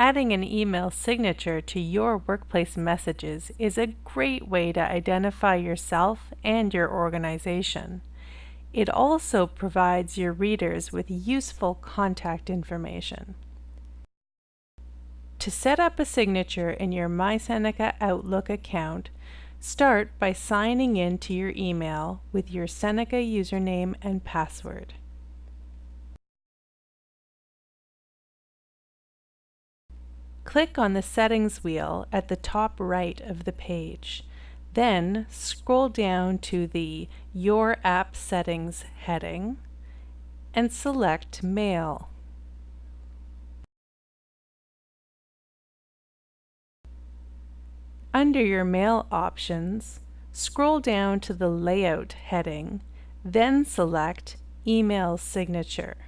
Adding an email signature to your workplace messages is a great way to identify yourself and your organization. It also provides your readers with useful contact information. To set up a signature in your MySeneca Outlook account, start by signing in to your email with your Seneca username and password. Click on the Settings wheel at the top right of the page. Then scroll down to the Your App Settings heading and select Mail. Under your Mail options, scroll down to the Layout heading, then select Email Signature.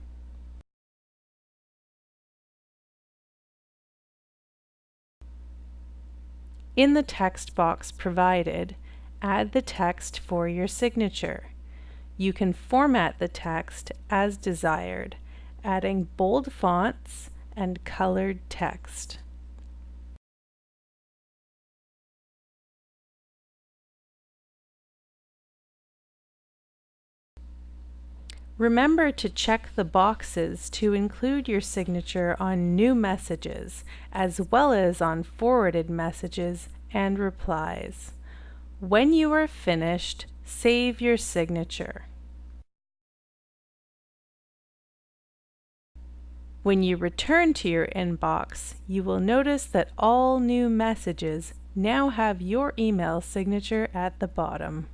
In the text box provided, add the text for your signature. You can format the text as desired, adding bold fonts and colored text. Remember to check the boxes to include your signature on new messages, as well as on forwarded messages and replies. When you are finished, save your signature. When you return to your inbox, you will notice that all new messages now have your email signature at the bottom.